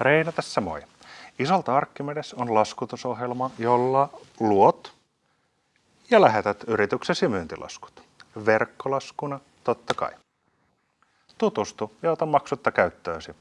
Reino tässä moi. Isolta Archimedes on laskutusohjelma, jolla luot ja lähetät yrityksesi myyntilaskut. Verkkolaskuna totta kai. Tutustu ja ota maksutta käyttöösi.